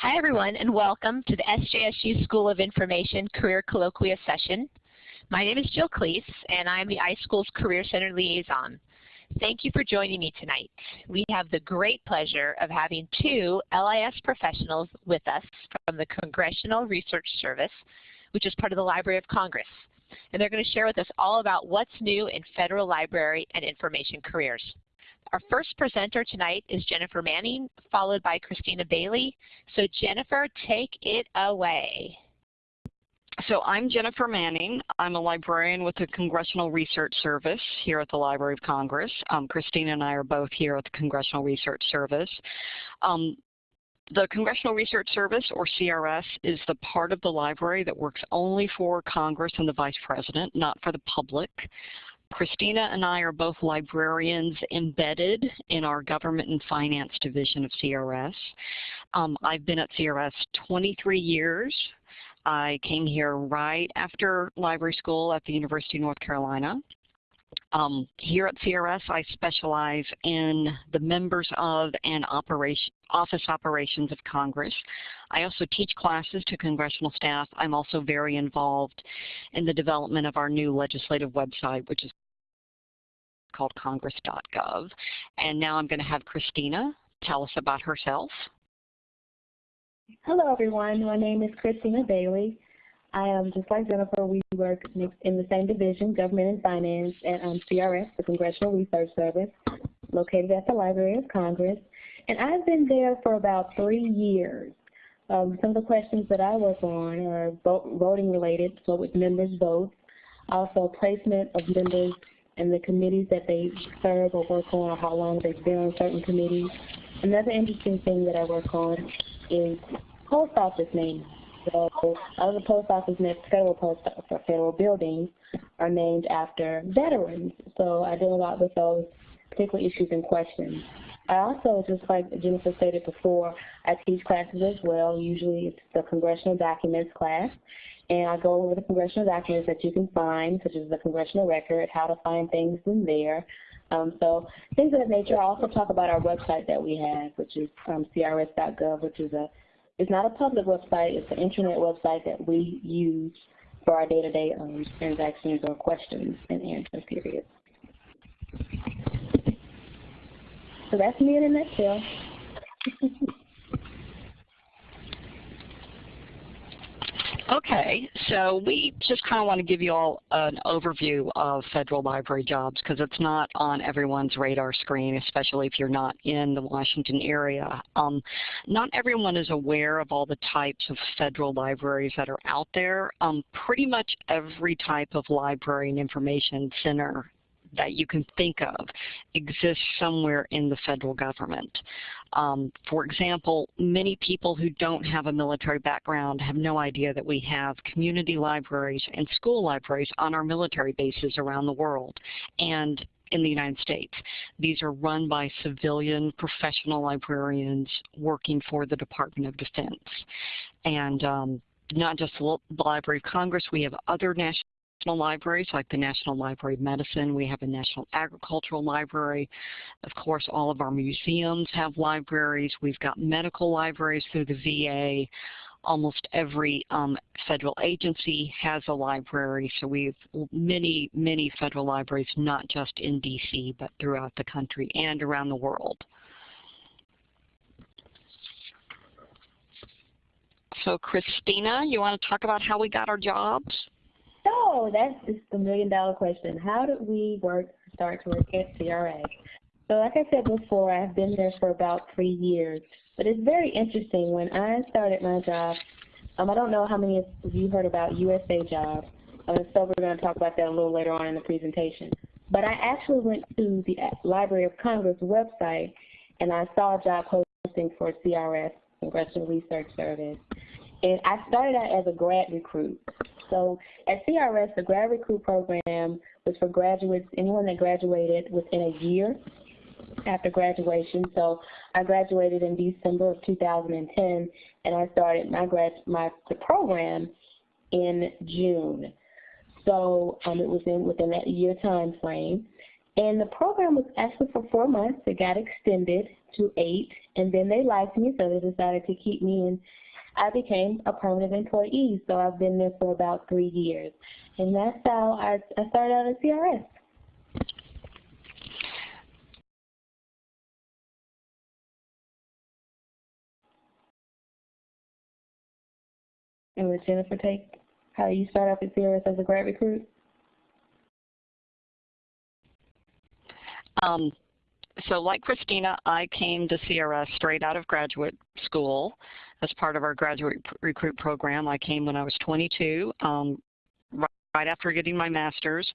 Hi everyone and welcome to the SJSU School of Information Career Colloquia session. My name is Jill Klees and I am the iSchool's Career Center Liaison. Thank you for joining me tonight. We have the great pleasure of having two LIS professionals with us from the Congressional Research Service, which is part of the Library of Congress. And they're going to share with us all about what's new in federal library and information careers. Our first presenter tonight is Jennifer Manning, followed by Christina Bailey. So Jennifer, take it away. So I'm Jennifer Manning. I'm a librarian with the Congressional Research Service here at the Library of Congress. Um, Christina and I are both here at the Congressional Research Service. Um, the Congressional Research Service, or CRS, is the part of the library that works only for Congress and the Vice President, not for the public. Christina and I are both librarians embedded in our Government and Finance Division of CRS. Um, I've been at CRS 23 years. I came here right after library school at the University of North Carolina. Um, here at CRS, I specialize in the members of and operation, office operations of Congress. I also teach classes to congressional staff. I'm also very involved in the development of our new legislative website, which is called congress.gov. And now I'm going to have Christina tell us about herself. Hello, everyone. My name is Christina Bailey. I am just like Jennifer. We work in the same division, Government and Finance, at um, CRS, the Congressional Research Service, located at the Library of Congress. And I've been there for about three years. Um, some of the questions that I work on are voting related, so with members' votes, also placement of members in the committees that they serve or work on or how long they've been on certain committees. Another interesting thing that I work on is post office names. So other post office next federal post federal buildings are named after veterans. So I deal a lot with those particular issues and questions. I also, just like Jennifer stated before, I teach classes as well. Usually it's the congressional documents class. And I go over the congressional documents that you can find, such as the congressional record, how to find things in there. Um, so things of that nature. I also talk about our website that we have, which is um, crs.gov, which is a it's not a public website. It's an internet website that we use for our day-to-day -day, um, transactions or questions and answers period. So that's me in a nutshell. Okay, so we just kind of want to give you all an overview of federal library jobs because it's not on everyone's radar screen, especially if you're not in the Washington area. Um, not everyone is aware of all the types of federal libraries that are out there. Um, pretty much every type of library and information center that you can think of exists somewhere in the federal government. Um, for example, many people who don't have a military background have no idea that we have community libraries and school libraries on our military bases around the world and in the United States. These are run by civilian professional librarians working for the Department of Defense. And um, not just the Library of Congress, we have other national national libraries like the National Library of Medicine. We have a National Agricultural Library. Of course, all of our museums have libraries. We've got medical libraries through the VA. Almost every um, federal agency has a library, so we have many, many federal libraries, not just in DC, but throughout the country and around the world. So Christina, you want to talk about how we got our jobs? So that's the million dollar question. How did we work start to work at CRA? So like I said before, I've been there for about three years. But it's very interesting. When I started my job, um, I don't know how many of you heard about USA Jobs. Um, so we're going to talk about that a little later on in the presentation. But I actually went to the Library of Congress website and I saw a job posting for CRS, Congressional Research Service. And I started out as a grad recruit. So at CRS, the grad recruit program was for graduates, anyone that graduated within a year after graduation. So I graduated in December of 2010, and I started my grad my the program in June. So um, it was in within that year time frame. And the program was actually for four months. It got extended to eight, and then they liked me, so they decided to keep me, and I became a permanent employee. So I've been there for about three years. And that's how I, I started out at CRS. And would Jennifer take how you start off at CRS as a grad recruit? Um, so like Christina, I came to CRS straight out of graduate school as part of our graduate recruit program. I came when I was 22, um, right after getting my master's.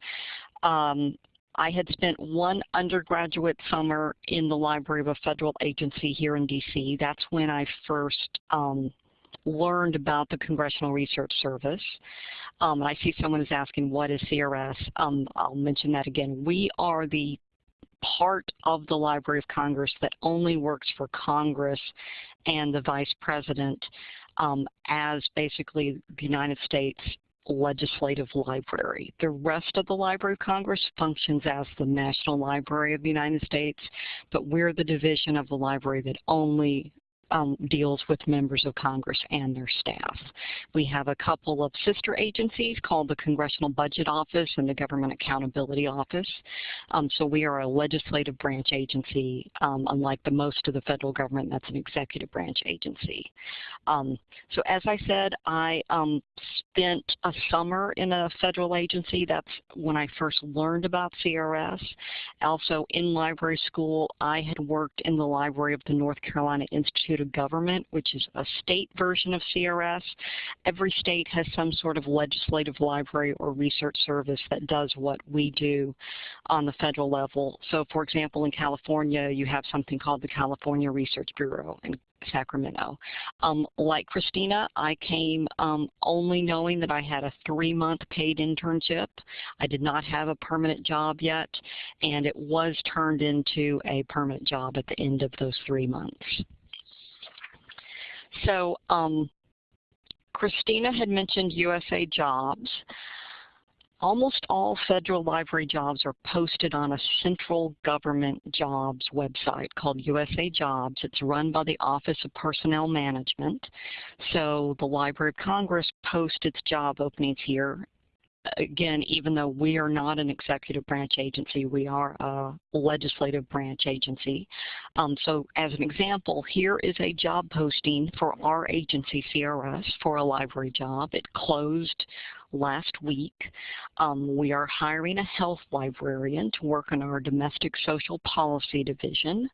Um, I had spent one undergraduate summer in the library of a federal agency here in DC. That's when I first um, learned about the Congressional Research Service. Um, I see someone is asking, what is CRS? Um, I'll mention that again. We are the part of the Library of Congress that only works for Congress and the Vice President um, as basically the United States legislative library. The rest of the Library of Congress functions as the National Library of the United States, but we're the division of the library that only um, deals with members of Congress and their staff. We have a couple of sister agencies called the Congressional Budget Office and the Government Accountability Office. Um, so we are a legislative branch agency, um, unlike the most of the federal government, that's an executive branch agency. Um, so as I said, I um, spent a summer in a federal agency. That's when I first learned about CRS. Also in library school, I had worked in the library of the North Carolina Institute Government, which is a state version of CRS. Every state has some sort of legislative library or research service that does what we do on the federal level. So for example, in California, you have something called the California Research Bureau. in Sacramento. Um, like Christina, I came um, only knowing that I had a three-month paid internship. I did not have a permanent job yet, and it was turned into a permanent job at the end of those three months. So um, Christina had mentioned USA Jobs. Almost all federal library jobs are posted on a central government jobs website called USA Jobs. It's run by the Office of Personnel Management. So the Library of Congress posts its job openings here again, even though we are not an executive branch agency, we are a legislative branch agency. Um, so as an example, here is a job posting for our agency, CRS, for a library job. It closed last week. Um, we are hiring a health librarian to work in our domestic social policy division.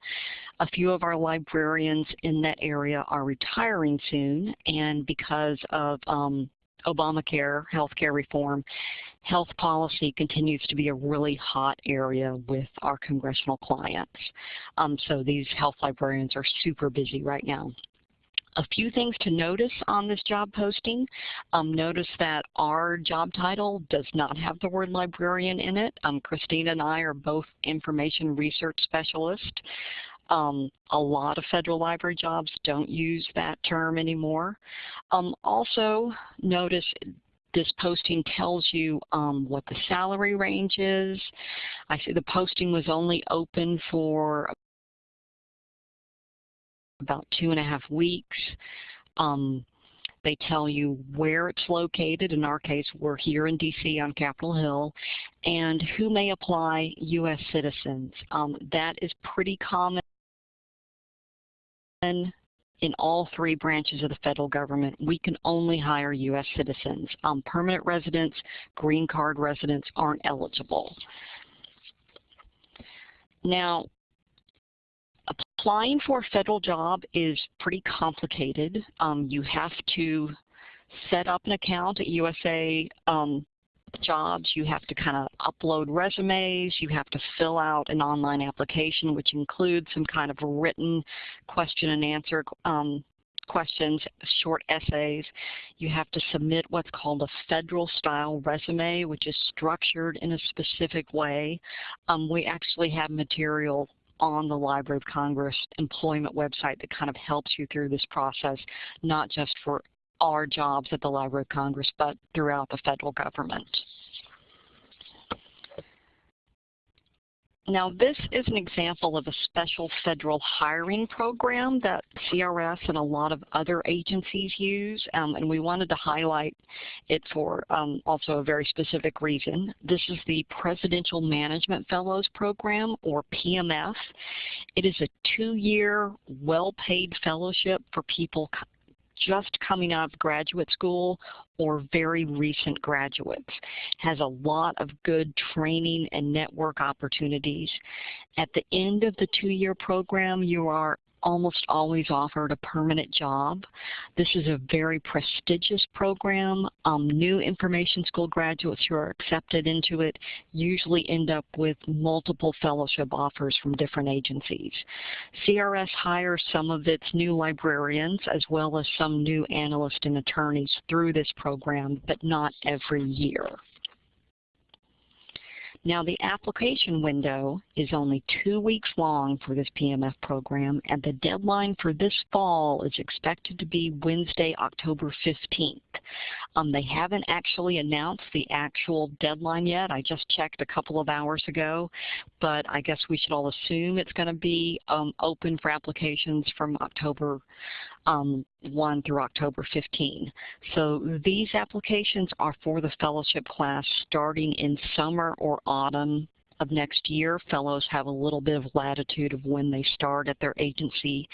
A few of our librarians in that area are retiring soon, and because of um, Obamacare, healthcare reform, health policy continues to be a really hot area with our congressional clients. Um, so these health librarians are super busy right now. A few things to notice on this job posting. Um, notice that our job title does not have the word librarian in it. Um, Christina and I are both information research specialists. Um, a lot of federal library jobs don't use that term anymore. Um, also, notice this posting tells you um, what the salary range is. I see the posting was only open for about two and a half weeks. Um, they tell you where it's located. In our case, we're here in DC on Capitol Hill. And who may apply, U.S. citizens. Um, that is pretty common in all three branches of the federal government, we can only hire U.S. citizens. Um, permanent residents, green card residents aren't eligible. Now, applying for a federal job is pretty complicated. Um, you have to set up an account at USA um, jobs, you have to kind of upload resumes, you have to fill out an online application which includes some kind of written question and answer um, questions, short essays. You have to submit what's called a federal style resume which is structured in a specific way. Um, we actually have material on the Library of Congress employment website that kind of helps you through this process, not just for our jobs at the Library of Congress, but throughout the federal government. Now this is an example of a special federal hiring program that CRS and a lot of other agencies use, um, and we wanted to highlight it for um, also a very specific reason. This is the Presidential Management Fellows Program, or PMF. It is a two-year, well-paid fellowship for people just coming out of graduate school or very recent graduates. Has a lot of good training and network opportunities. At the end of the two-year program, you are almost always offered a permanent job. This is a very prestigious program. Um, new information school graduates who are accepted into it usually end up with multiple fellowship offers from different agencies. CRS hires some of its new librarians as well as some new analysts and attorneys through this program, but not every year. Now the application window is only two weeks long for this PMF program and the deadline for this fall is expected to be Wednesday, October 15th. Um, they haven't actually announced the actual deadline yet. I just checked a couple of hours ago, but I guess we should all assume it's going to be um, open for applications from October um, 1 through October 15. So these applications are for the fellowship class starting in summer or autumn of next year. Fellows have a little bit of latitude of when they start at their agency.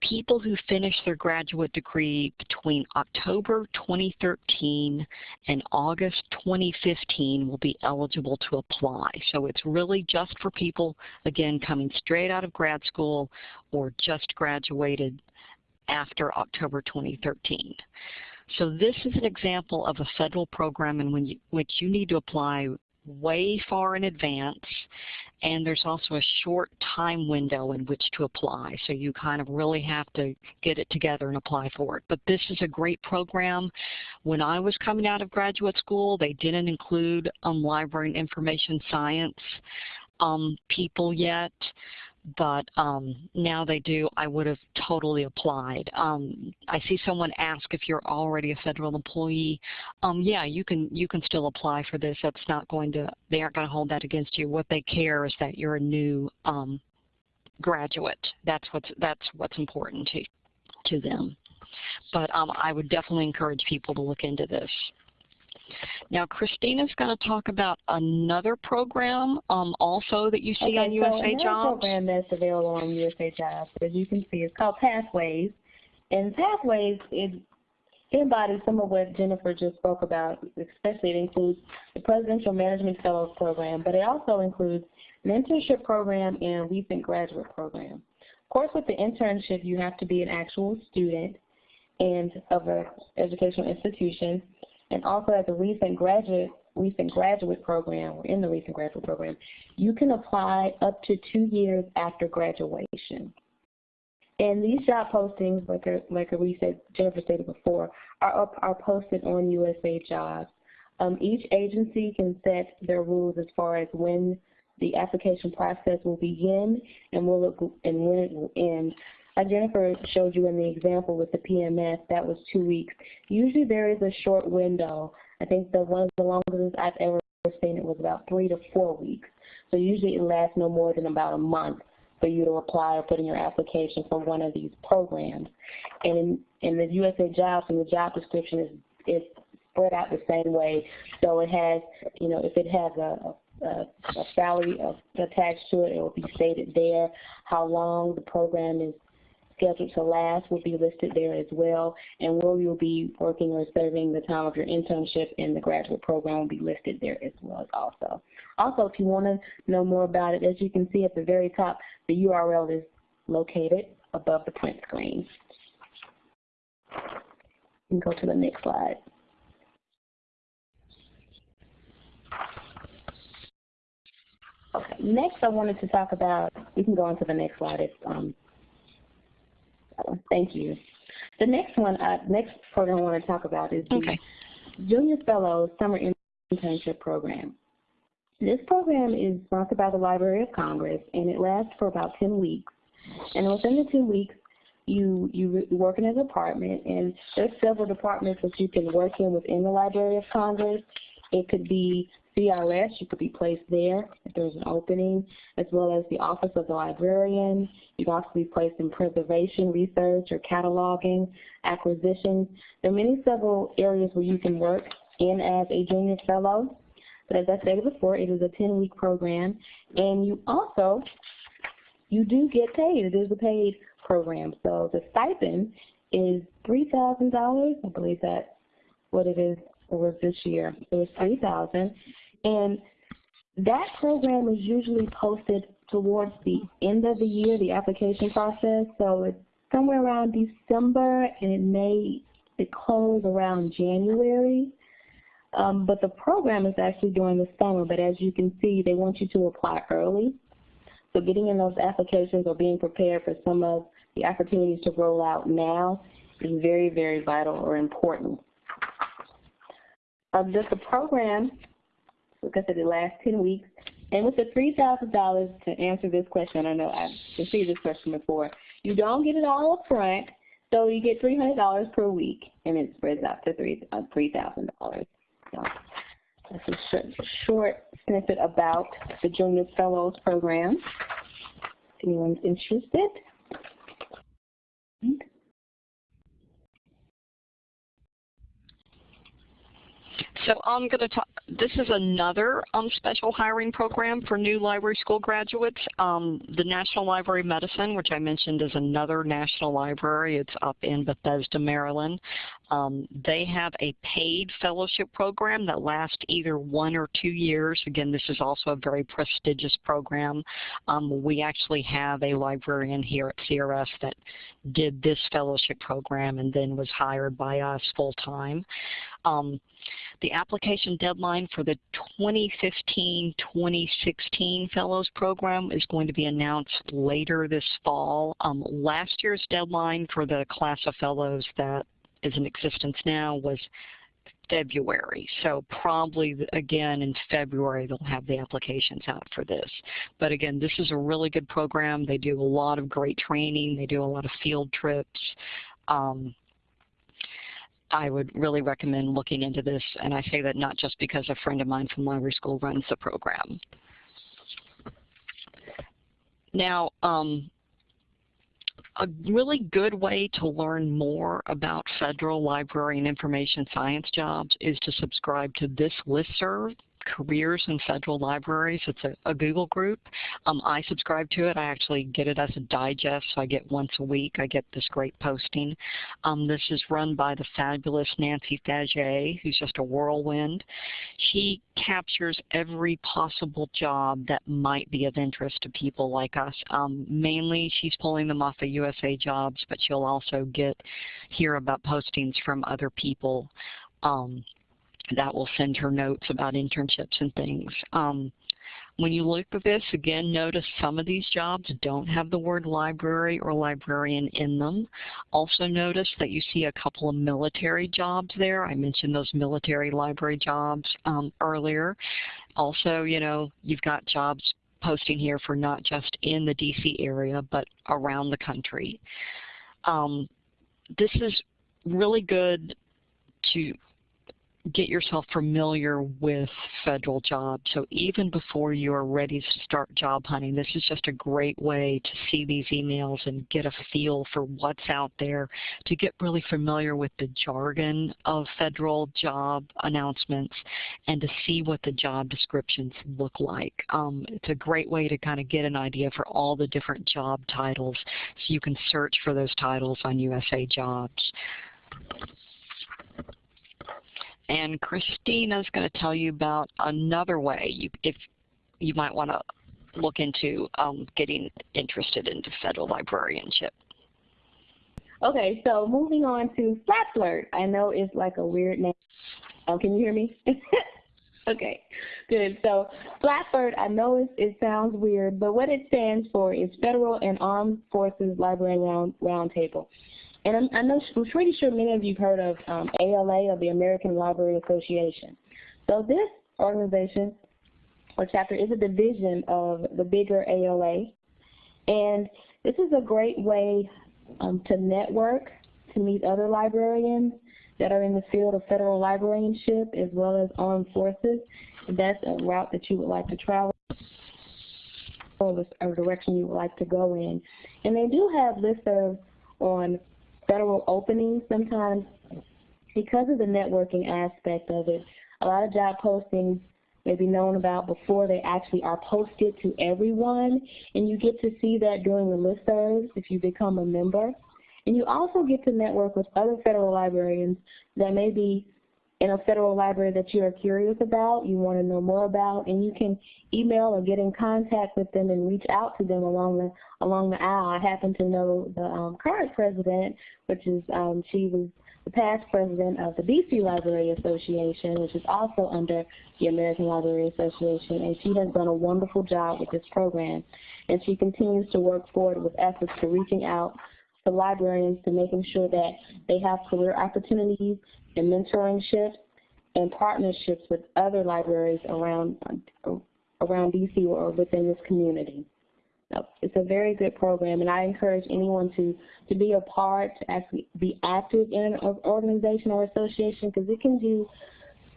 People who finish their graduate degree between October 2013 and August 2015 will be eligible to apply. So it's really just for people, again, coming straight out of grad school or just graduated after October 2013. So this is an example of a federal program in which you need to apply way far in advance and there's also a short time window in which to apply. So you kind of really have to get it together and apply for it. But this is a great program. When I was coming out of graduate school, they didn't include um, library and information science um, people yet but um, now they do, I would have totally applied. Um, I see someone ask if you're already a federal employee. Um, yeah, you can you can still apply for this. That's not going to, they aren't going to hold that against you. What they care is that you're a new um, graduate. That's what's that's what's important to to them. But um, I would definitely encourage people to look into this. Now, Christina's going to talk about another program um, also that you see okay, on USA so another Jobs. program that's available on USA Jobs, as you can see, is called Pathways. And Pathways, it embodies some of what Jennifer just spoke about, especially it includes the Presidential Management Fellows Program, but it also includes an internship program and a recent graduate program. Of course, with the internship, you have to be an actual student and of an educational institution. And also as a recent graduate, recent graduate program, or in the recent graduate program, you can apply up to two years after graduation. And these job postings, like, like we said, Jennifer stated before, are, up, are posted on USA Jobs. Um, each agency can set their rules as far as when the application process will begin and, will and when it will end. As Jennifer showed you in the example with the PMS, that was two weeks. Usually there is a short window. I think the one of the longest I've ever seen it was about three to four weeks. So usually it lasts no more than about a month for you to apply or put in your application for one of these programs. And in, in the USA Jobs, and the job description is, is spread out the same way. So it has, you know, if it has a, a, a salary attached to it, it will be stated there. How long the program is scheduled to last will be listed there as well, and where you'll be working or serving the time of your internship in the graduate program will be listed there as well also. Also, if you want to know more about it, as you can see at the very top, the URL is located above the print screen. You can go to the next slide. Okay, next I wanted to talk about, we can go on to the next slide if um, Thank you. The next one, uh, next program I want to talk about is the okay. Junior Fellows Summer Internship Program. This program is sponsored by the Library of Congress, and it lasts for about 10 weeks. And within the two weeks, you you work in a department, and there's several departments that you can work in within the Library of Congress. It could be CRS, you could be placed there if there's an opening, as well as the Office of the Librarian. You can also be placed in preservation, research, or cataloging, acquisition. There are many several areas where you can work in as a junior fellow. But as I said before, it is a 10-week program, and you also, you do get paid. It is a paid program. So the stipend is $3,000. I believe that's what it is was this year. It was 3000 And that program is usually posted towards the end of the year, the application process. So it's somewhere around December, and it may it close around January. Um, but the program is actually during the summer, but as you can see, they want you to apply early. So getting in those applications or being prepared for some of the opportunities to roll out now is very, very vital or important. Um, just the program, I said, it lasts 10 weeks. And with the $3,000 to answer this question, I know I've received this question before, you don't get it all up front, so you get $300 per week, and it spreads out to $3,000. Uh, so that's a short, short snippet about the Junior Fellows Program. If anyone's interested. So I'm going to talk, this is another um, special hiring program for new library school graduates. Um, the National Library of Medicine, which I mentioned is another national library. It's up in Bethesda, Maryland. Um, they have a paid fellowship program that lasts either one or two years. Again, this is also a very prestigious program. Um, we actually have a librarian here at CRS that did this fellowship program and then was hired by us full time. The application deadline for the 2015-2016 Fellows Program is going to be announced later this fall. Um, last year's deadline for the class of Fellows that is in existence now was February. So probably, again, in February, they'll have the applications out for this. But again, this is a really good program. They do a lot of great training. They do a lot of field trips. Um, I would really recommend looking into this, and I say that not just because a friend of mine from library school runs the program. Now, um, a really good way to learn more about federal library and information science jobs is to subscribe to this listserv careers in federal libraries. It's a, a Google group. Um, I subscribe to it. I actually get it as a digest, so I get once a week. I get this great posting. Um, this is run by the fabulous Nancy Faget, who's just a whirlwind. She captures every possible job that might be of interest to people like us. Um, mainly, she's pulling them off of USA Jobs, but she'll also get hear about postings from other people. Um, that will send her notes about internships and things. Um, when you look at this, again, notice some of these jobs don't have the word library or librarian in them. Also notice that you see a couple of military jobs there. I mentioned those military library jobs um, earlier. Also, you know, you've got jobs posting here for not just in the DC area, but around the country. Um, this is really good to get yourself familiar with federal jobs. So even before you're ready to start job hunting, this is just a great way to see these emails and get a feel for what's out there, to get really familiar with the jargon of federal job announcements, and to see what the job descriptions look like. Um, it's a great way to kind of get an idea for all the different job titles so you can search for those titles on USA Jobs. And Christina's going to tell you about another way you, if you might want to look into um, getting interested into federal librarianship. Okay, so moving on to FAFLRT. I know it's like a weird name. Oh, can you hear me? okay, good. So FAFLRT, I know it, it sounds weird, but what it stands for is Federal and Armed Forces Library Round Roundtable. And I'm, I know, I'm pretty sure many of you have heard of um, ALA, or the American Library Association. So this organization or chapter is a division of the bigger ALA. And this is a great way um, to network, to meet other librarians that are in the field of federal librarianship as well as armed forces. if that's a route that you would like to travel or a direction you would like to go in. And they do have listservs on federal openings sometimes because of the networking aspect of it. A lot of job postings may be known about before they actually are posted to everyone, and you get to see that during the listservs if you become a member. And you also get to network with other federal librarians that may be in a federal library that you are curious about, you want to know more about, and you can email or get in contact with them and reach out to them along the along the aisle. I happen to know the um, current president, which is um, she was the past president of the DC Library Association, which is also under the American Library Association, and she has done a wonderful job with this program. And she continues to work forward with efforts to reaching out to librarians to making sure that they have career opportunities and mentorships and partnerships with other libraries around around DC or within this community. It's a very good program, and I encourage anyone to, to be a part, to actually be active in an organization or association, because it can do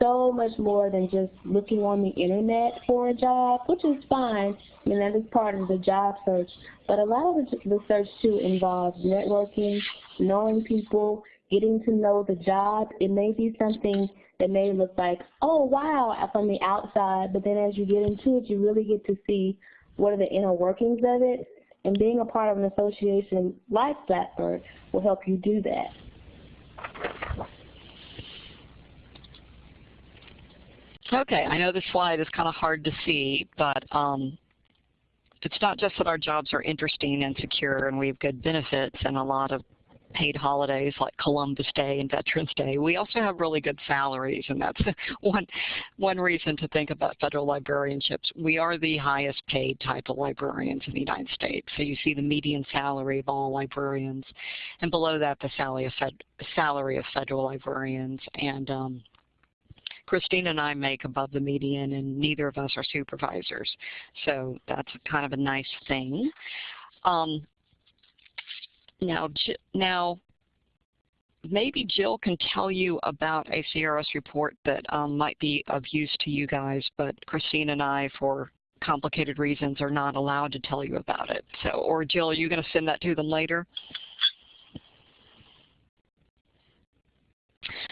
so much more than just looking on the internet for a job, which is fine. I mean, that is part of the job search. But a lot of the, search, too, involves networking, knowing people, getting to know the job. It may be something that may look like, oh, wow, from the outside, but then as you get into it, you really get to see what are the inner workings of it. And being a part of an association like Blackbird will help you do that. Okay, I know this slide is kind of hard to see, but um, it's not just that our jobs are interesting and secure and we have good benefits and a lot of paid holidays like Columbus Day and Veterans Day. We also have really good salaries, and that's one, one reason to think about federal librarianships. We are the highest paid type of librarians in the United States. So you see the median salary of all librarians, and below that the salary of, fed, salary of federal librarians. And um, Christine and I make above the median, and neither of us are supervisors. So that's kind of a nice thing. Um, now, now, maybe Jill can tell you about a CRS report that um, might be of use to you guys, but Christine and I, for complicated reasons, are not allowed to tell you about it. So, or Jill, are you going to send that to them later?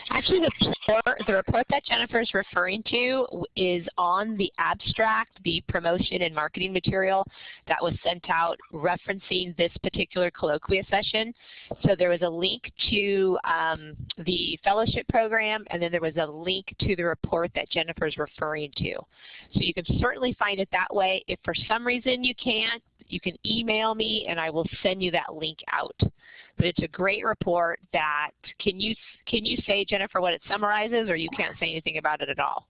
Actually, the report, the report that Jennifer is referring to is on the abstract, the promotion and marketing material that was sent out referencing this particular colloquia session. So there was a link to um, the fellowship program, and then there was a link to the report that Jennifer is referring to. So you can certainly find it that way. If for some reason you can't, you can email me and I will send you that link out. But it's a great report that, can you, can you say, Jennifer, what it summarizes or you can't say anything about it at all?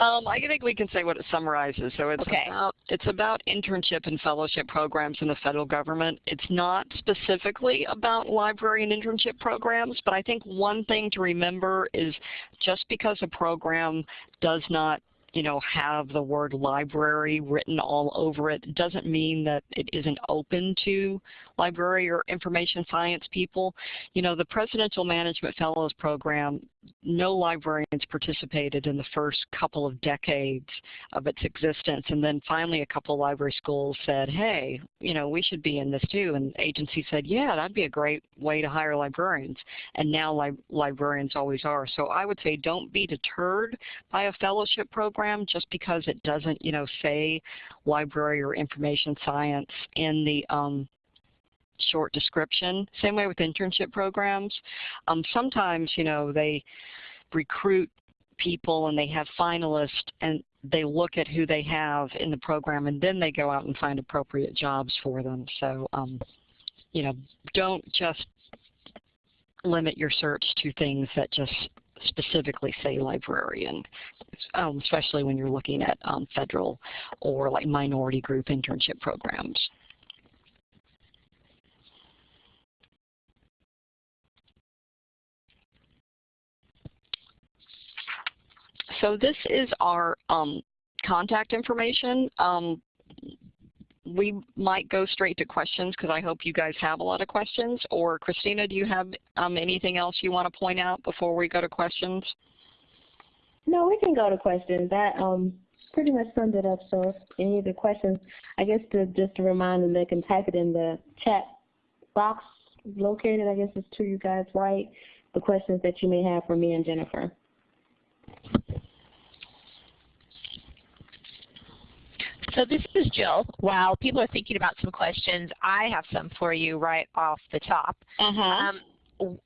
Um, I think we can say what it summarizes. So it's okay. about it's about internship and fellowship programs in the federal government. It's not specifically about library and internship programs, but I think one thing to remember is just because a program does not you know, have the word library written all over it doesn't mean that it isn't open to library or information science people. You know, the Presidential Management Fellows Program, no librarians participated in the first couple of decades of its existence. And then finally a couple of library schools said, hey, you know, we should be in this too. And the agency said, yeah, that'd be a great way to hire librarians. And now li librarians always are. So I would say don't be deterred by a fellowship program just because it doesn't, you know, say library or information science in the um, short description. Same way with internship programs. Um, sometimes, you know, they recruit people and they have finalists and they look at who they have in the program and then they go out and find appropriate jobs for them. So, um, you know, don't just limit your search to things that just specifically say librarian, um, especially when you're looking at um, federal or like minority group internship programs. So this is our um, contact information. Um, we might go straight to questions because I hope you guys have a lot of questions. Or Christina, do you have um, anything else you want to point out before we go to questions? No, we can go to questions. That um pretty much summed it up. So any of the questions, I guess to just to remind them, they can type it in the chat box located. I guess it's to you guys right. The questions that you may have for me and Jennifer. So this is Jill. While people are thinking about some questions, I have some for you right off the top. Uh-huh. Um,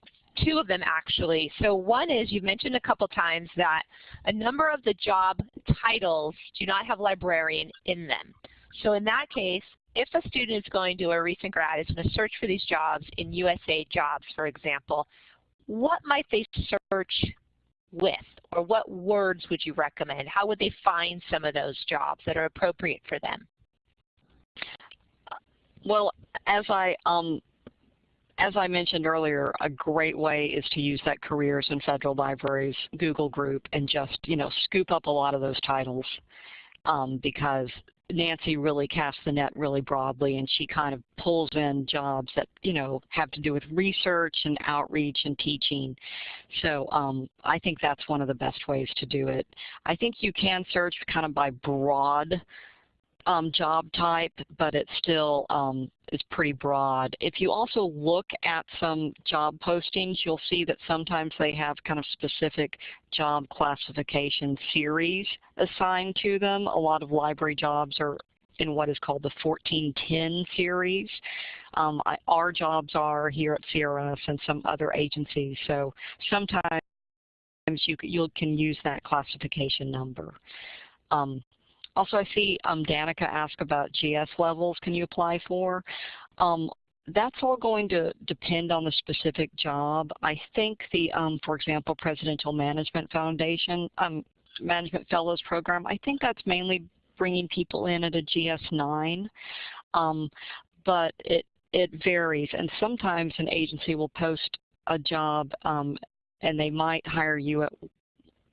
two of them actually. So one is you've mentioned a couple times that a number of the job titles do not have librarian in them. So in that case, if a student is going to, a recent grad is going to search for these jobs in USA Jobs, for example, what might they search with? Or what words would you recommend? How would they find some of those jobs that are appropriate for them? Well, as I um, as I mentioned earlier, a great way is to use that Careers in Federal Libraries Google group and just, you know, scoop up a lot of those titles um, because Nancy really casts the net really broadly and she kind of pulls in jobs that, you know, have to do with research and outreach and teaching. So um, I think that's one of the best ways to do it. I think you can search kind of by broad um, job type, but it still um, is pretty broad. If you also look at some job postings, you'll see that sometimes they have kind of specific job classification series assigned to them. A lot of library jobs are in what is called the 1410 series. Um, I, our jobs are here at CRS and some other agencies, so sometimes you, you can use that classification number. Um, also, I see um, Danica ask about GS levels can you apply for. Um, that's all going to depend on the specific job. I think the, um, for example, Presidential Management Foundation, um, Management Fellows Program, I think that's mainly bringing people in at a GS9, um, but it, it varies. And sometimes an agency will post a job um, and they might hire you at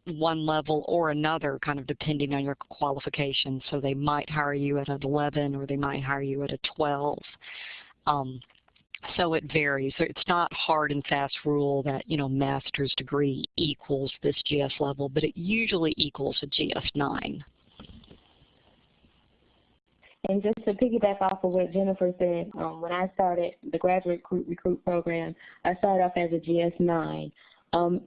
one level or another, kind of depending on your qualifications. So they might hire you at an 11 or they might hire you at a 12. Um, so it varies. It's not hard and fast rule that, you know, master's degree equals this GS level, but it usually equals a GS9. And just to piggyback off of what Jennifer said, um, when I started the graduate recruit, recruit program, I started off as a GS9. Um,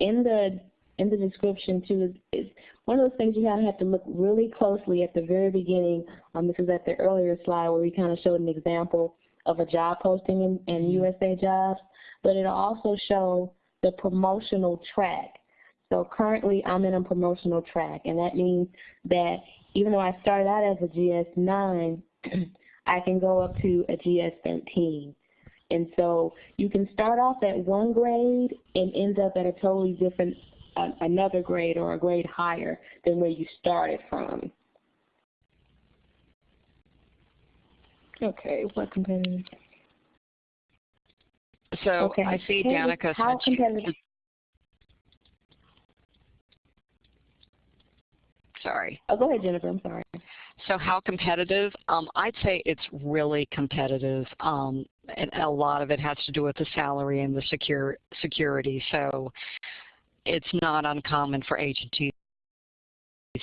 in the in the description too is, is one of those things you kind of have to look really closely at the very beginning. Um, this is at the earlier slide where we kind of showed an example of a job posting in, in mm-hmm. USA Jobs, but it'll also show the promotional track. So currently I'm in a promotional track, and that means that even though I started out as a GS9, I can go up to a GS13. And so you can start off at one grade and end up at a totally different a, another grade or a grade higher than where you started from. Okay, what competitive? So okay. I see Danica How competitive? Sorry. Oh, go ahead, Jennifer. I'm sorry. So how competitive? Um, I'd say it's really competitive, um, and a lot of it has to do with the salary and the secure security. So it's not uncommon for agencies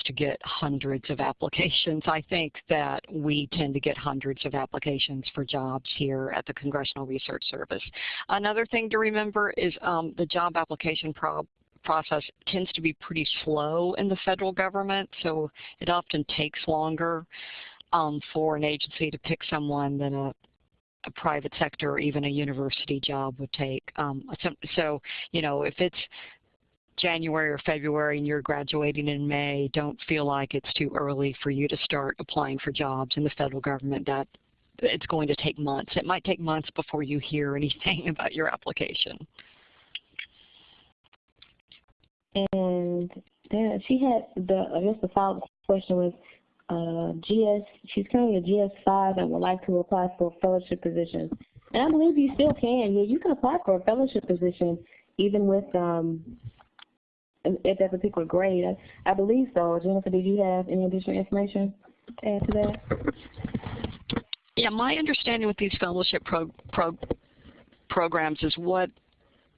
to get hundreds of applications. I think that we tend to get hundreds of applications for jobs here at the Congressional Research Service. Another thing to remember is um, the job application pro process tends to be pretty slow in the federal government, so it often takes longer um, for an agency to pick someone than a, a private sector or even a university job would take. Um, so, you know, if it's January or February and you're graduating in May, don't feel like it's too early for you to start applying for jobs in the federal government. That it's going to take months. It might take months before you hear anything about your application. And then she had the, I guess the follow-up question was, uh, GS, she's currently a GS5 and would like to apply for a fellowship position. And I believe you still can. Yeah, you can apply for a fellowship position even with um, at that particular grade. I, I believe so. Jennifer, did you have any additional information to add to that? Yeah, my understanding with these fellowship pro, pro, programs is what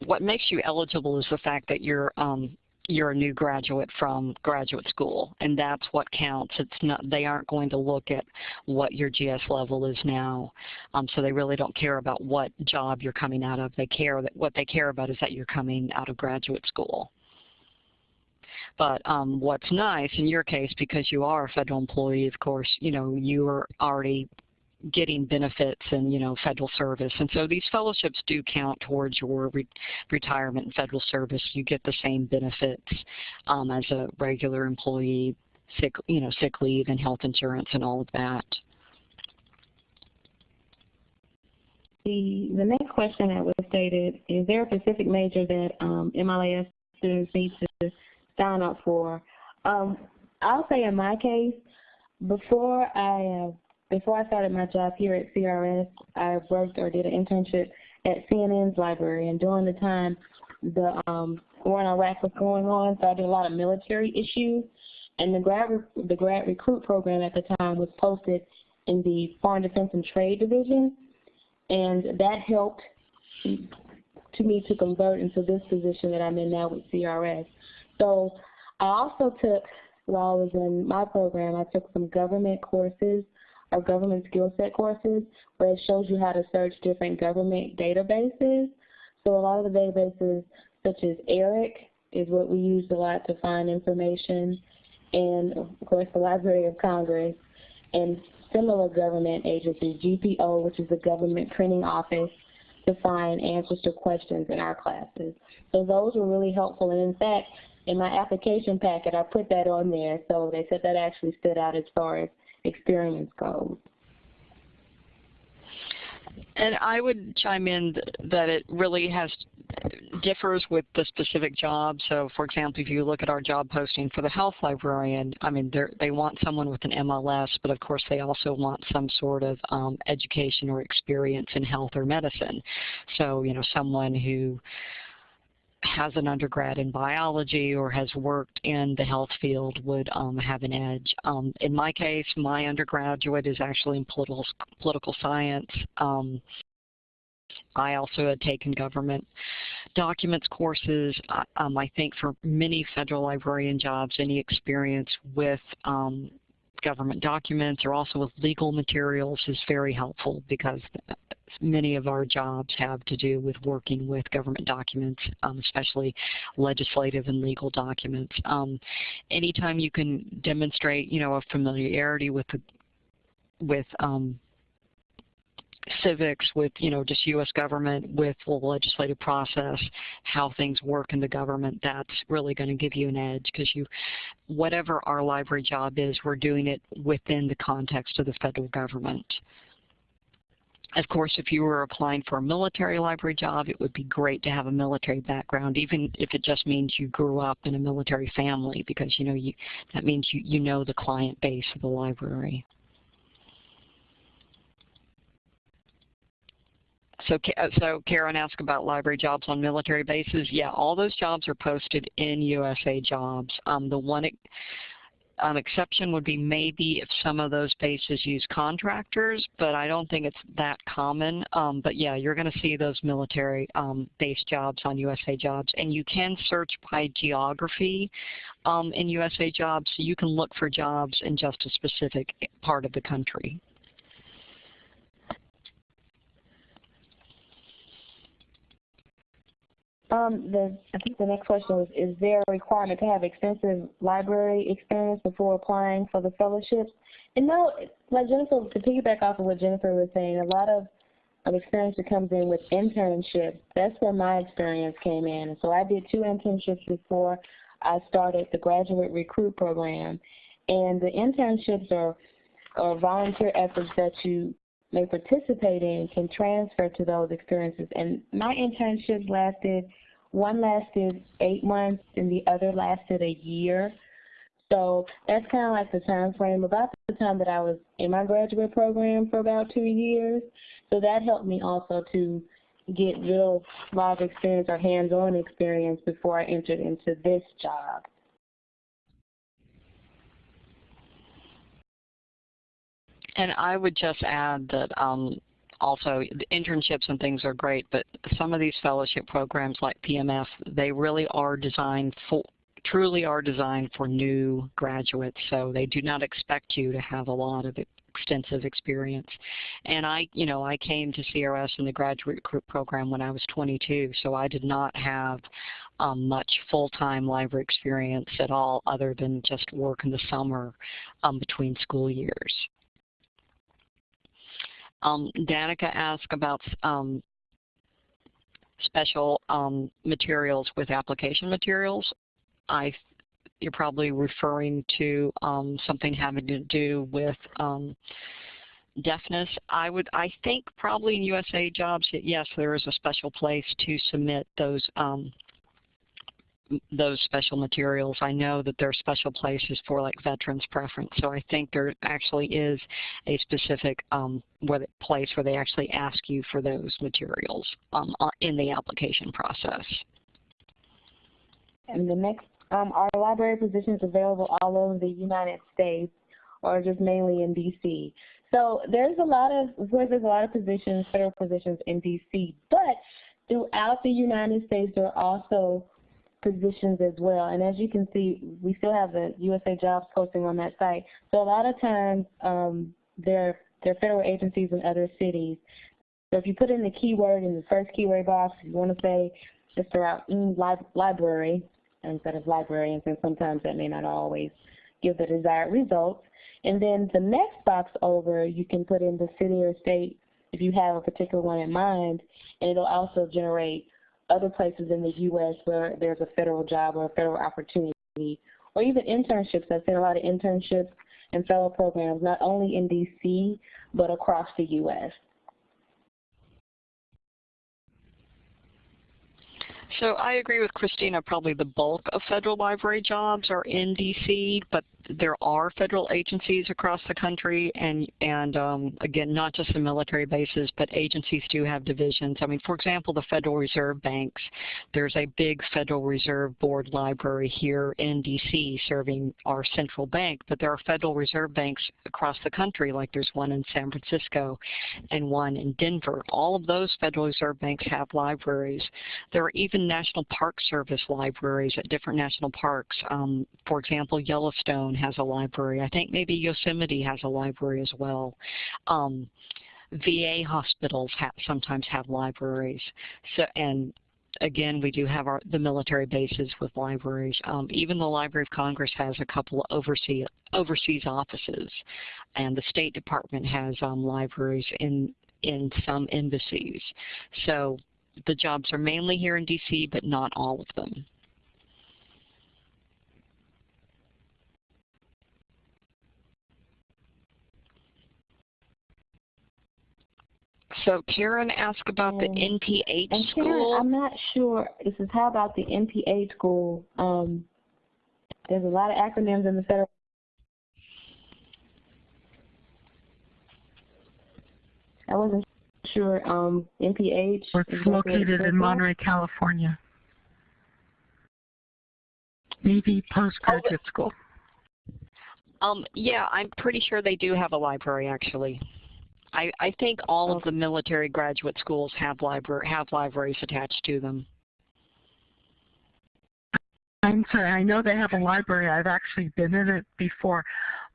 what makes you eligible is the fact that you're um, you're a new graduate from graduate school, and that's what counts. It's not they aren't going to look at what your GS level is now, um, so they really don't care about what job you're coming out of. They care that what they care about is that you're coming out of graduate school. But um, what's nice in your case, because you are a federal employee, of course, you know you are already getting benefits and you know federal service. And so these fellowships do count towards your re retirement and federal service. You get the same benefits um, as a regular employee sick you know sick leave and health insurance and all of that. The the next question that was stated is there a specific major that um, MLIS students need to sign up for um, I'll say in my case before I uh, before I started my job here at CRS, I worked or did an internship at CNN's library, and during the time the um, war in Iraq was going on, so I did a lot of military issues, and the grad the grad recruit program at the time was posted in the Foreign Defense and Trade Division, and that helped to me to convert into this position that I'm in now with CRS. So I also took, while I was in my program, I took some government courses or government skill set courses where it shows you how to search different government databases. So a lot of the databases such as ERIC is what we used a lot to find information and of course the Library of Congress and similar government agencies, GPO, which is the government printing office, to find answers to questions in our classes. So those were really helpful and in fact in my application packet I put that on there so they said that actually stood out as far as experience goes. And I would chime in that it really has differs with the specific job. So, for example, if you look at our job posting for the health librarian, I mean, they want someone with an MLS, but of course they also want some sort of um, education or experience in health or medicine. So, you know, someone who has an undergrad in biology or has worked in the health field would um, have an edge. Um, in my case, my undergraduate is actually in political, political science. Um, I also had taken government documents courses. Um, I think for many federal librarian jobs, any experience with um, government documents or also with legal materials is very helpful because many of our jobs have to do with working with government documents, um, especially legislative and legal documents. Um, anytime you can demonstrate, you know, a familiarity with the, with um, civics, with you know just U.S. government, with the legislative process, how things work in the government, that's really going to give you an edge because you, whatever our library job is, we're doing it within the context of the federal government. Of course, if you were applying for a military library job, it would be great to have a military background, even if it just means you grew up in a military family, because you know you, that means you, you know the client base of the library. So, so Karen asked about library jobs on military bases. Yeah, all those jobs are posted in USA Jobs. Um, the one an exception would be maybe if some of those bases use contractors, but I don't think it's that common. Um, but yeah, you're going to see those military um, base jobs on USA Jobs. And you can search by geography um, in USA Jobs, so you can look for jobs in just a specific part of the country. Um, the, I think the next question was, is there a requirement to have extensive library experience before applying for the fellowships? And no, like Jennifer, to piggyback off of what Jennifer was saying, a lot of, of experience that comes in with internships. That's where my experience came in. And so I did two internships before I started the graduate recruit program. And the internships are, are volunteer efforts that you may participate in can transfer to those experiences. And my internships lasted, one lasted eight months and the other lasted a year. So that's kind of like the time frame about the time that I was in my graduate program for about two years. So that helped me also to get real live experience or hands-on experience before I entered into this job. And I would just add that um, also internships and things are great, but some of these fellowship programs like PMF, they really are designed for truly are designed for new graduates, so they do not expect you to have a lot of extensive experience. And I, you know, I came to CRS in the graduate program when I was 22, so I did not have um, much full-time library experience at all other than just work in the summer um, between school years. Um, Danica asked about um, special um, materials with application materials. I, you're probably referring to um, something having to do with um, deafness. I would, I think probably in USA Jobs, yes, there is a special place to submit those um, those special materials. I know that there are special places for like veterans preference, so I think there actually is a specific um, where place where they actually ask you for those materials um, uh, in the application process. And the next, um, are library positions available all over the United States or just mainly in DC? So there's a lot of, course, there's a lot of positions, federal positions in DC, but throughout the United States, there are also positions as well. And as you can see, we still have the USA Jobs posting on that site. So a lot of times um, there, there are federal agencies in other cities. So if you put in the keyword in the first keyword box, you want to say just around mm, li library instead of librarians, and sometimes that may not always give the desired results. And then the next box over, you can put in the city or state if you have a particular one in mind, and it'll also generate other places in the U.S. where there's a federal job or a federal opportunity, or even internships. I've seen a lot of internships and fellow programs, not only in D.C., but across the U.S. So I agree with Christina, probably the bulk of federal library jobs are in D.C., but there are federal agencies across the country, and, and um, again, not just the military bases, but agencies do have divisions. I mean, for example, the Federal Reserve Banks, there's a big Federal Reserve Board library here in D.C. serving our central bank, but there are Federal Reserve Banks across the country, like there's one in San Francisco and one in Denver. All of those Federal Reserve Banks have libraries. There are even National Park Service libraries at different national parks. Um, for example, Yellowstone has a library. I think maybe Yosemite has a library as well. Um, VA hospitals have, sometimes have libraries. So, and again, we do have our, the military bases with libraries. Um, even the Library of Congress has a couple of overseas, overseas offices, and the State Department has um, libraries in, in some embassies. So the jobs are mainly here in DC, but not all of them. So Karen asked about the NPH and school. Karen, I'm not sure. This is how about the NPH school? Um, there's a lot of acronyms in the federal. I wasn't sure. Um, NPH. It's located in Monterey, California. Maybe postgraduate oh, school. Um, yeah, I'm pretty sure they do have a library actually. I, I think all of the military graduate schools have library have libraries attached to them. I'm sorry, I know they have a library. I've actually been in it before.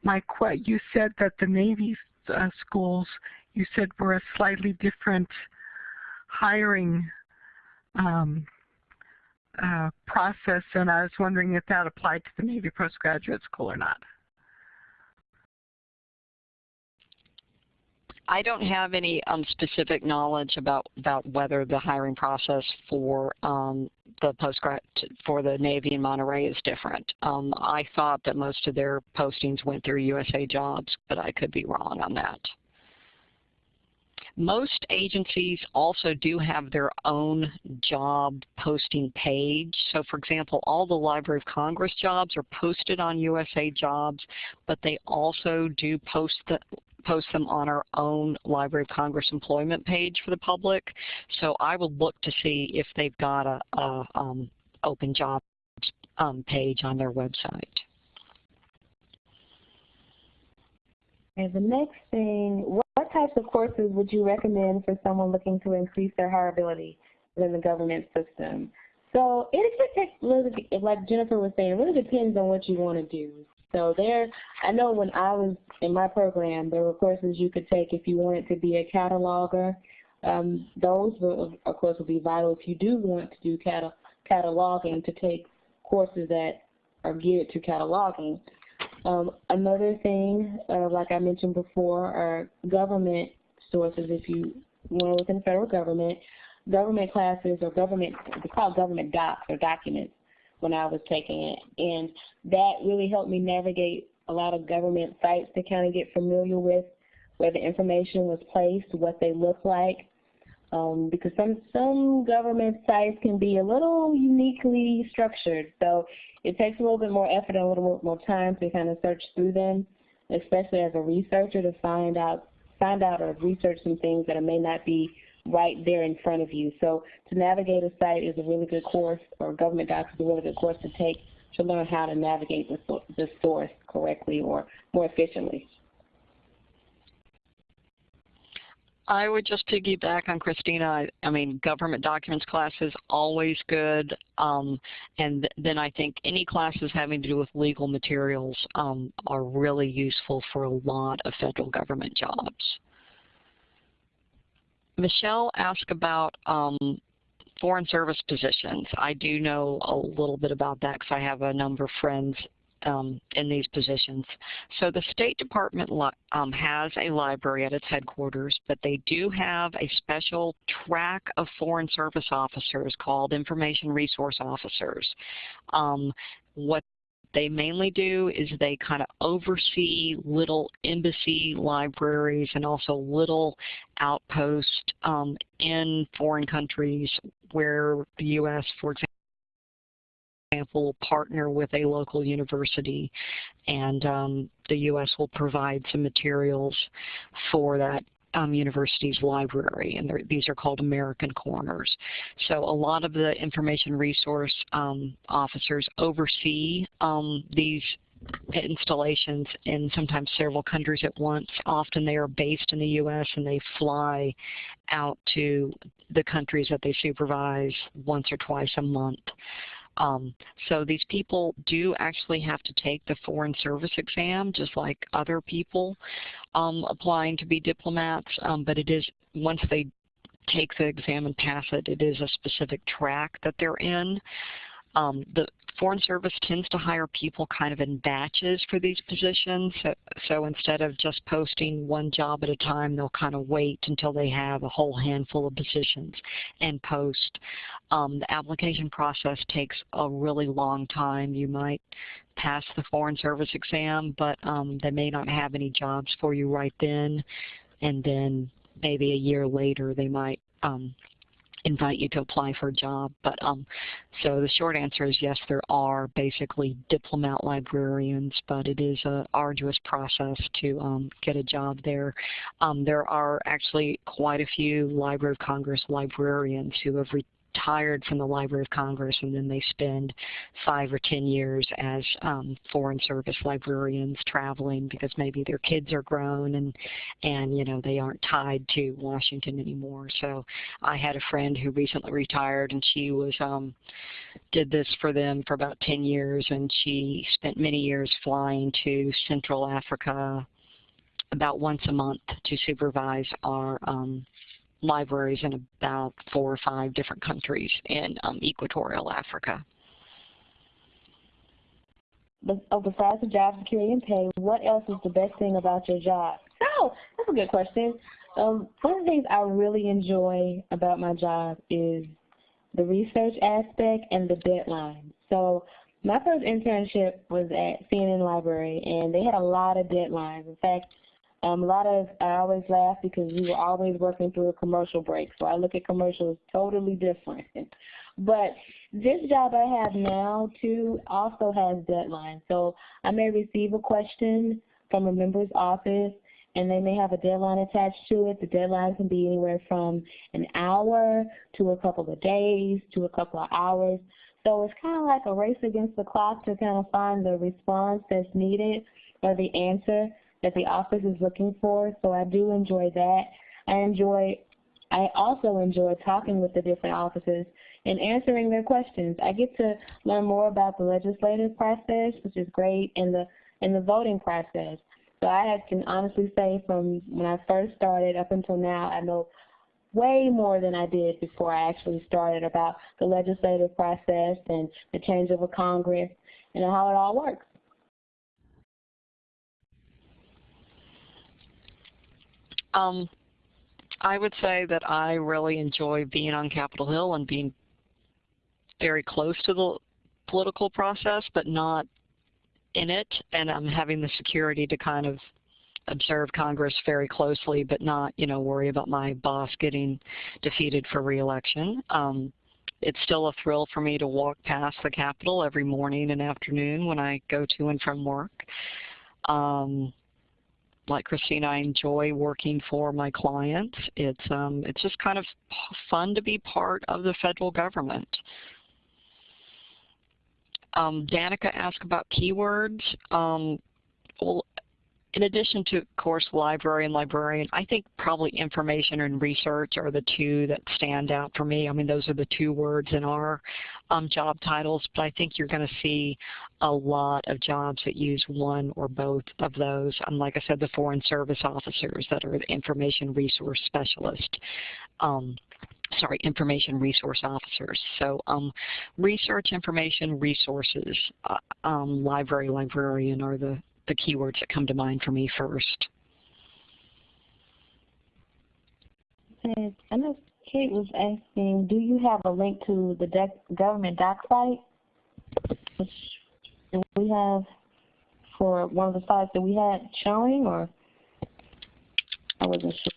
My you said that the Navy uh, schools, you said were a slightly different hiring um, uh, process, and I was wondering if that applied to the Navy postgraduate school or not. I don't have any um, specific knowledge about about whether the hiring process for um, the postgrad for the Navy in Monterey is different. Um, I thought that most of their postings went through USA Jobs, but I could be wrong on that. Most agencies also do have their own job posting page. So for example, all the Library of Congress jobs are posted on USA Jobs, but they also do post the, post them on our own Library of Congress employment page for the public. So I will look to see if they've got a, a um, open jobs um, page on their website. And the next thing, types of courses would you recommend for someone looking to increase their hireability within the government system? So it really, like Jennifer was saying, it really depends on what you want to do. So there, I know when I was in my program, there were courses you could take if you wanted to be a cataloger. Um, those, will, of course, will be vital if you do want to do catal cataloging to take courses that are geared to cataloging. Um, another thing, uh, like I mentioned before, are government sources. If you want to within the federal government, government classes or government, they call government docs or documents when I was taking it. And that really helped me navigate a lot of government sites to kind of get familiar with where the information was placed, what they look like. Um, because some, some government sites can be a little uniquely structured. So it takes a little bit more effort and a little bit more time to kind of search through them, especially as a researcher to find out find out or research some things that may not be right there in front of you. So to navigate a site is a really good course, or government docs is a really good course to take to learn how to navigate the, the source correctly or more efficiently. I would just piggyback on Christina. I, I mean, government documents class is always good. Um, and th then I think any classes having to do with legal materials um, are really useful for a lot of federal government jobs. Michelle asked about um, foreign service positions. I do know a little bit about that because I have a number of friends um, in these positions. So the State Department um, has a library at its headquarters, but they do have a special track of Foreign Service officers called Information Resource Officers. Um, what they mainly do is they kind of oversee little embassy libraries and also little outposts um, in foreign countries where the U.S., for example, example, partner with a local university and um, the U.S. will provide some materials for that um, university's library, and these are called American Corners. So a lot of the information resource um, officers oversee um, these installations in sometimes several countries at once. Often they are based in the U.S. and they fly out to the countries that they supervise once or twice a month. Um, so these people do actually have to take the foreign service exam just like other people um, applying to be diplomats, um, but it is, once they take the exam and pass it, it is a specific track that they're in. Um, the Foreign Service tends to hire people kind of in batches for these positions. So, so, instead of just posting one job at a time, they'll kind of wait until they have a whole handful of positions and post. Um, the application process takes a really long time. You might pass the Foreign Service exam, but um, they may not have any jobs for you right then. And then maybe a year later, they might um, invite you to apply for a job. But um, so the short answer is yes, there are basically diplomat librarians, but it is an arduous process to um, get a job there. Um, there are actually quite a few Library of Congress librarians who have retired from the Library of Congress and then they spend five or ten years as um, foreign service librarians traveling because maybe their kids are grown and and you know they aren't tied to Washington anymore. So I had a friend who recently retired and she was um, did this for them for about 10 years and she spent many years flying to Central Africa about once a month to supervise our um, libraries in about four or five different countries in um, equatorial Africa. Oh, besides the job security and pay, what else is the best thing about your job? Oh, that's a good question. Um, one of the things I really enjoy about my job is the research aspect and the deadline. So my first internship was at CNN Library, and they had a lot of deadlines. In fact, um, a lot of, I always laugh because we were always working through a commercial break, so I look at commercials totally different. but this job I have now, too, also has deadlines. So I may receive a question from a member's office, and they may have a deadline attached to it. The deadline can be anywhere from an hour to a couple of days to a couple of hours. So it's kind of like a race against the clock to kind of find the response that's needed or the answer that the office is looking for. So I do enjoy that. I enjoy I also enjoy talking with the different offices and answering their questions. I get to learn more about the legislative process, which is great, and the and the voting process. So I can honestly say from when I first started up until now, I know way more than I did before I actually started about the legislative process and the change of a Congress and how it all works. Um, I would say that I really enjoy being on Capitol Hill and being very close to the political process, but not in it. And I'm having the security to kind of observe Congress very closely, but not, you know, worry about my boss getting defeated for reelection. Um, it's still a thrill for me to walk past the Capitol every morning and afternoon when I go to and from work. Um, like Christine, I enjoy working for my clients. It's um, it's just kind of fun to be part of the federal government. Um, Danica asked about keywords. Um, well, in addition to, of course, library and librarian, I think probably information and research are the two that stand out for me. I mean, those are the two words in our um, job titles, but I think you're going to see a lot of jobs that use one or both of those. And like I said, the Foreign Service officers that are the information resource specialist. Um, sorry, information resource officers. So um, research, information, resources, uh, um, library, librarian are the the keywords that come to mind for me first. I know Kate was asking, do you have a link to the government doc site? We have for one of the sites that we had showing, or I wasn't sure.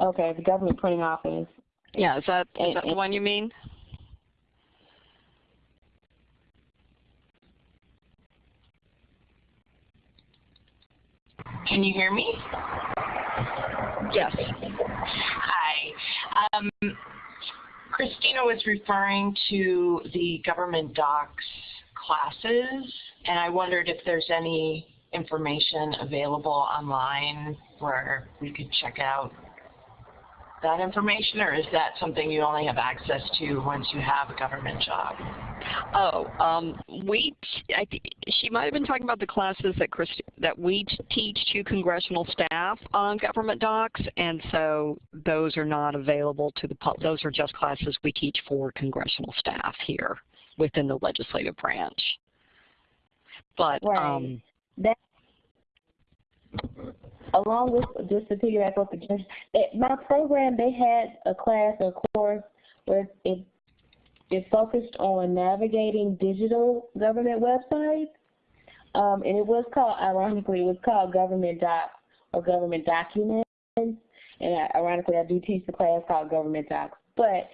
Okay, the government printing office. Yeah, is that, is that the one you mean? Can you hear me? Yes. Hi. Um, Christina was referring to the government docs classes, and I wondered if there's any information available online where we could check out that information, or is that something you only have access to once you have a government job? Oh, um, we, I she might have been talking about the classes that Chris, that we teach to congressional staff on government docs, and so those are not available to the public. Those are just classes we teach for congressional staff here within the legislative branch. But right. um, that along with just to piggyback off the judge, my program they had a class or course where it it focused on navigating digital government websites, um, and it was called ironically it was called government docs or government documents, and ironically I do teach the class called government docs, but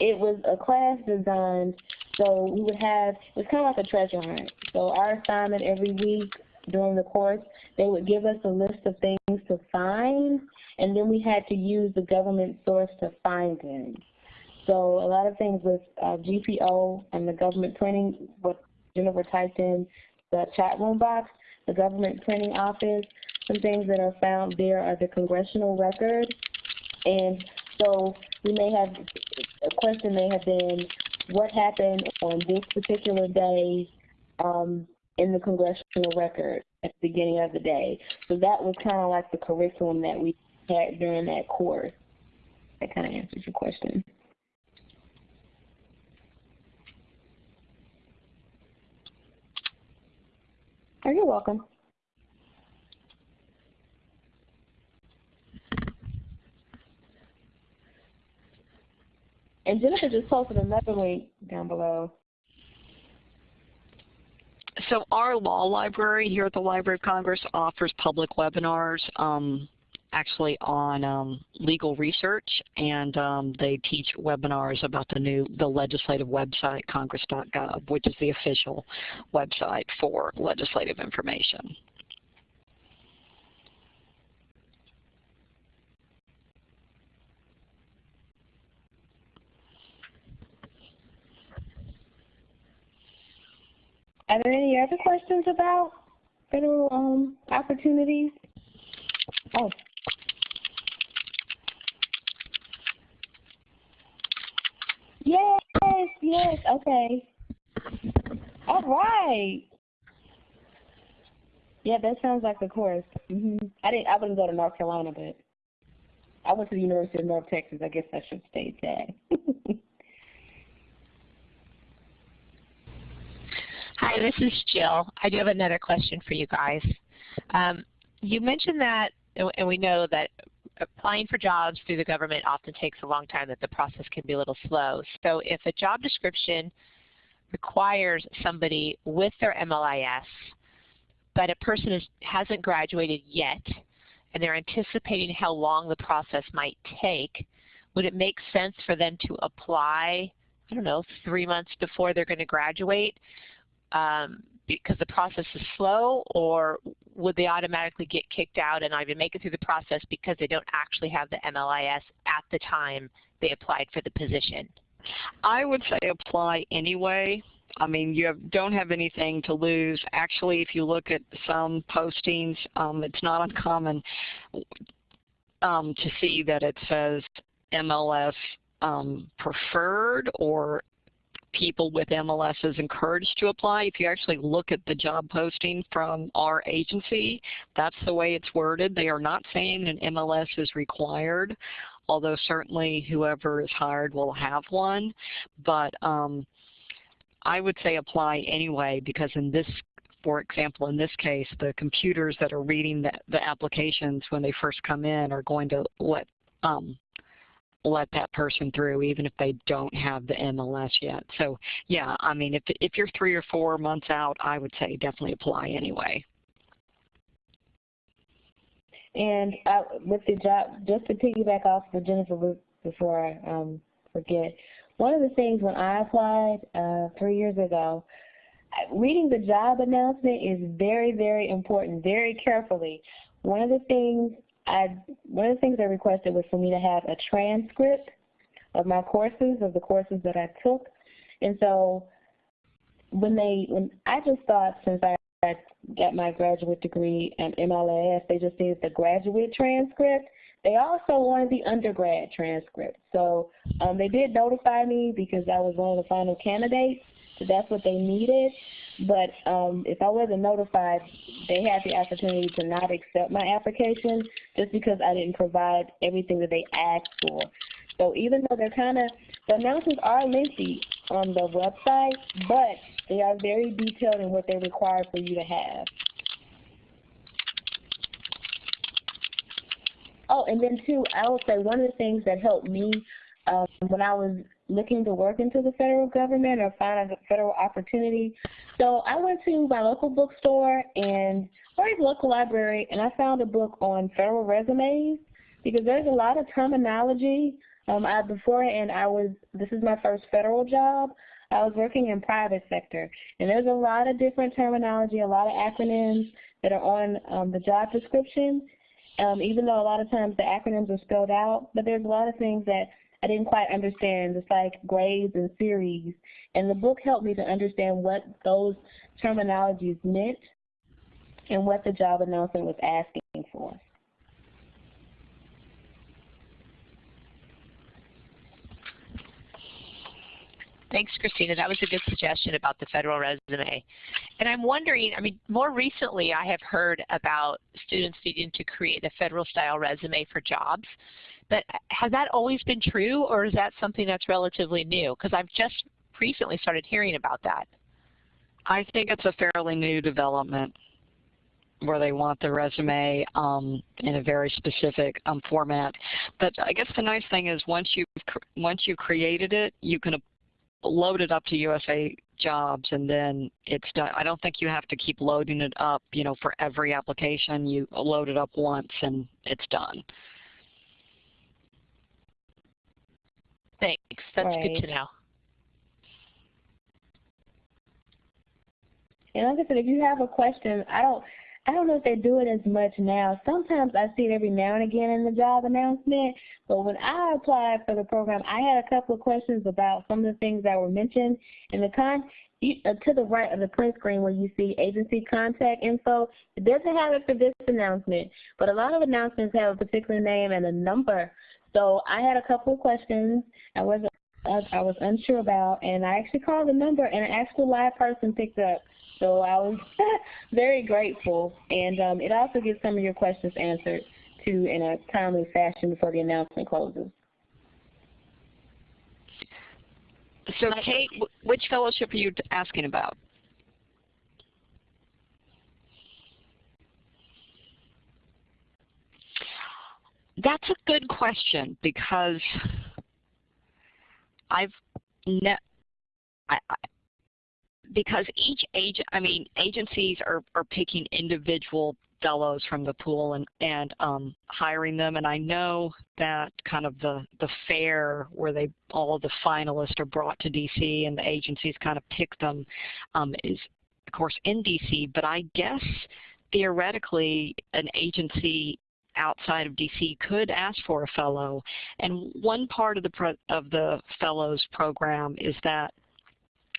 it was a class designed so we would have it's kind of like a treasure hunt. So our assignment every week during the course, they would give us a list of things to find, and then we had to use the government source to find them. So a lot of things with uh, GPO and the government printing, what Jennifer typed in the chat room box, the government printing office, some things that are found there are the congressional record. And so we may have, a question may have been, what happened on this particular day um, in the congressional record at the beginning of the day. So that was kind of like the curriculum that we had during that course. That kind of answers your question. Oh, you're welcome. And Jennifer just posted another link down below so our law library here at the Library of Congress offers public webinars um, actually on um, legal research, and um, they teach webinars about the new the legislative website, congress.gov, which is the official website for legislative information. Are there any other questions about federal um, opportunities? Oh. Yes, yes, okay. All right. Yeah, that sounds like the course. hmm I didn't. I wouldn't go to North Carolina, but I went to the University of North Texas. I guess I should state that. Hi, this is Jill. I do have another question for you guys. Um, you mentioned that, and we know that applying for jobs through the government often takes a long time, that the process can be a little slow. So if a job description requires somebody with their MLIS, but a person is, hasn't graduated yet, and they're anticipating how long the process might take, would it make sense for them to apply, I don't know, three months before they're going to graduate? Um, because the process is slow, or would they automatically get kicked out and not even make it through the process because they don't actually have the MLIS at the time they applied for the position? I would say apply anyway. I mean, you have, don't have anything to lose. Actually, if you look at some postings, um, it's not uncommon um, to see that it says MLS um, preferred or people with MLS is encouraged to apply. If you actually look at the job posting from our agency, that's the way it's worded. They are not saying an MLS is required, although certainly whoever is hired will have one. But um, I would say apply anyway because in this for example, in this case, the computers that are reading the, the applications when they first come in are going to let um, let that person through even if they don't have the MLS yet. So yeah, I mean, if, if you're three or four months out, I would say definitely apply anyway. And uh, with the job, just to piggyback off of Jennifer loop before I um, forget, one of the things when I applied uh, three years ago, reading the job announcement is very, very important, very carefully. One of the things I one of the things I requested was for me to have a transcript of my courses, of the courses that I took. And so when they, when I just thought since I got my graduate degree at MLIS, they just needed the graduate transcript. They also wanted the undergrad transcript. So um, they did notify me because I was one of the final candidates. So that's what they needed. But um, if I wasn't notified, they had the opportunity to not accept my application just because I didn't provide everything that they asked for. So even though they're kind of, the announcements are lengthy on the website, but they are very detailed in what they require for you to have. Oh, and then too, I will say one of the things that helped me um, when I was looking to work into the federal government or find a federal opportunity. So I went to my local bookstore and or a local library and I found a book on federal resumes because there's a lot of terminology. Um, I, beforehand, I was, this is my first federal job. I was working in private sector and there's a lot of different terminology, a lot of acronyms that are on um, the job description. Um, even though a lot of times the acronyms are spelled out, but there's a lot of things that I didn't quite understand. It's like grades and series. And the book helped me to understand what those terminologies meant and what the job announcement was asking for. Thanks, Christina. That was a good suggestion about the federal resume. And I'm wondering, I mean, more recently I have heard about students needing to create a federal style resume for jobs. But has that always been true, or is that something that's relatively new? Because I've just recently started hearing about that. I think it's a fairly new development where they want the resume um, in a very specific um, format. But I guess the nice thing is once you once you created it, you can load it up to USA Jobs and then it's done. I don't think you have to keep loading it up, you know, for every application. You load it up once and it's done. Thanks. That's right. good to know. And like I said, if you have a question, I don't, I don't know if they do it as much now. Sometimes I see it every now and again in the job announcement, but when I applied for the program, I had a couple of questions about some of the things that were mentioned in the con uh, to the right of the print screen where you see agency contact info. It doesn't have it for this announcement, but a lot of announcements have a particular name and a number. So I had a couple of questions I was I was unsure about, and I actually called the number, and an actual live person picked up. So I was very grateful, and um, it also gets some of your questions answered too in a timely fashion before the announcement closes. So Kate, which fellowship are you asking about? That's a good question because I've ne I, I, because each agent, I mean, agencies are, are picking individual fellows from the pool and, and um, hiring them. And I know that kind of the, the fair where they all of the finalists are brought to DC and the agencies kind of pick them um, is, of course, in DC. But I guess theoretically an agency outside of DC could ask for a fellow. And one part of the, of the fellows program is that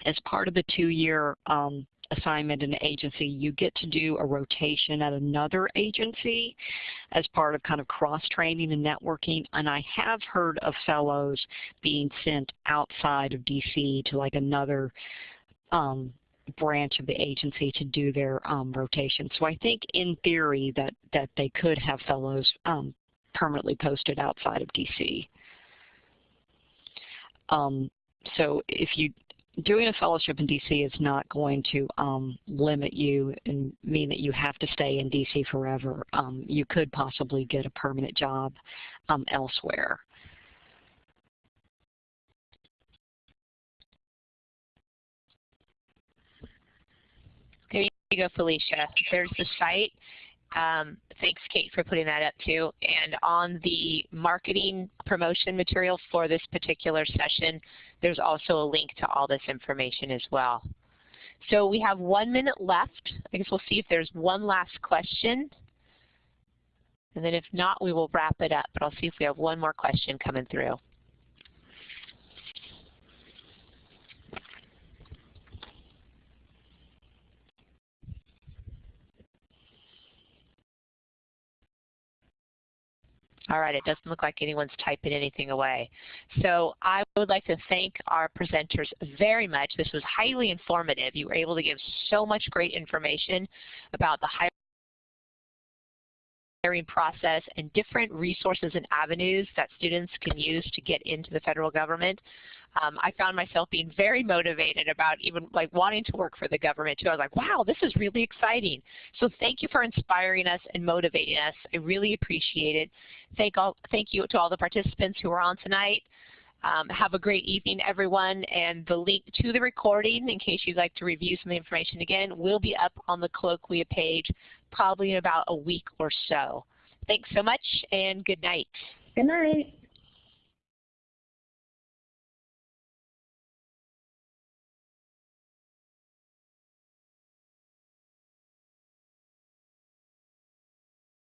as part of the two-year um, assignment in an agency, you get to do a rotation at another agency as part of kind of cross-training and networking. And I have heard of fellows being sent outside of DC to like another um, branch of the agency to do their um, rotation. So I think in theory that, that they could have fellows um, permanently posted outside of DC. Um, so if you doing a fellowship in DC is not going to um, limit you and mean that you have to stay in DC forever. Um, you could possibly get a permanent job um, elsewhere. You go, Felicia. There's the site. Um, thanks, Kate, for putting that up too. And on the marketing promotion material for this particular session, there's also a link to all this information as well. So we have one minute left. I guess we'll see if there's one last question. And then if not, we will wrap it up. But I'll see if we have one more question coming through. All right, it doesn't look like anyone's typing anything away. So I would like to thank our presenters very much. This was highly informative. You were able to give so much great information about the hiring process and different resources and avenues that students can use to get into the federal government um, I found myself being very motivated about even like wanting to work for the government too. I was like, wow, this is really exciting. So thank you for inspiring us and motivating us. I really appreciate it. Thank, all, thank you to all the participants who are on tonight. Um, have a great evening, everyone. And the link to the recording, in case you'd like to review some of the information again, will be up on the Colloquia page probably in about a week or so. Thanks so much, and good night. Good night.